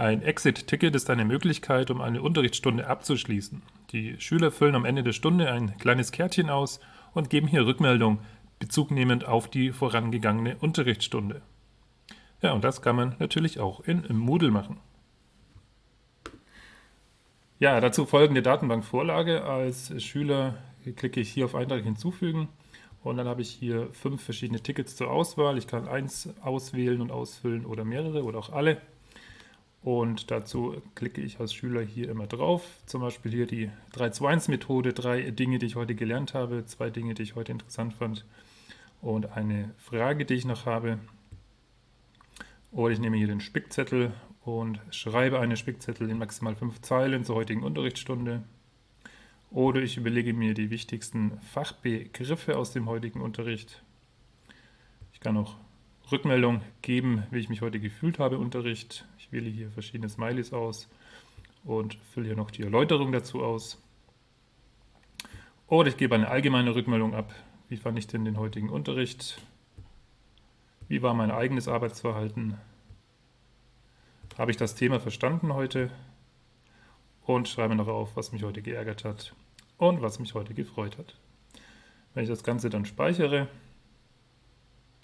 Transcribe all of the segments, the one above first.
Ein Exit-Ticket ist eine Möglichkeit, um eine Unterrichtsstunde abzuschließen. Die Schüler füllen am Ende der Stunde ein kleines Kärtchen aus und geben hier Rückmeldung, bezugnehmend auf die vorangegangene Unterrichtsstunde. Ja, und das kann man natürlich auch in Moodle machen. Ja, dazu folgende Datenbankvorlage. Als Schüler klicke ich hier auf Eintrag hinzufügen und dann habe ich hier fünf verschiedene Tickets zur Auswahl. Ich kann eins auswählen und ausfüllen oder mehrere oder auch alle. Und dazu klicke ich als Schüler hier immer drauf. Zum Beispiel hier die 3-2-1-Methode, drei Dinge, die ich heute gelernt habe, zwei Dinge, die ich heute interessant fand und eine Frage, die ich noch habe. Oder ich nehme hier den Spickzettel und schreibe einen Spickzettel in maximal fünf Zeilen zur heutigen Unterrichtsstunde. Oder ich überlege mir die wichtigsten Fachbegriffe aus dem heutigen Unterricht. Ich kann auch Rückmeldung geben, wie ich mich heute gefühlt habe Unterricht. Ich wähle hier verschiedene Smileys aus und fülle hier noch die Erläuterung dazu aus. Oder ich gebe eine allgemeine Rückmeldung ab. Wie fand ich denn den heutigen Unterricht? Wie war mein eigenes Arbeitsverhalten? Habe ich das Thema verstanden heute? Und schreibe noch auf, was mich heute geärgert hat und was mich heute gefreut hat. Wenn ich das Ganze dann speichere,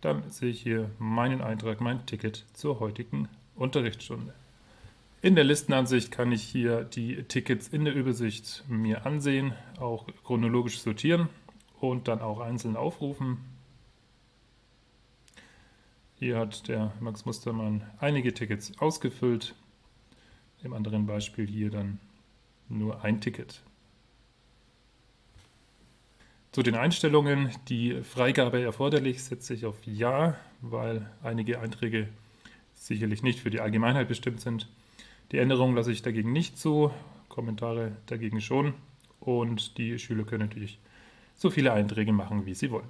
dann sehe ich hier meinen Eintrag, mein Ticket zur heutigen Unterrichtsstunde. In der Listenansicht kann ich hier die Tickets in der Übersicht mir ansehen, auch chronologisch sortieren und dann auch einzeln aufrufen. Hier hat der Max Mustermann einige Tickets ausgefüllt, im anderen Beispiel hier dann nur ein Ticket. Zu den Einstellungen, die Freigabe erforderlich, setze ich auf Ja, weil einige Einträge sicherlich nicht für die Allgemeinheit bestimmt sind. Die Änderungen lasse ich dagegen nicht zu, Kommentare dagegen schon und die Schüler können natürlich so viele Einträge machen, wie sie wollen.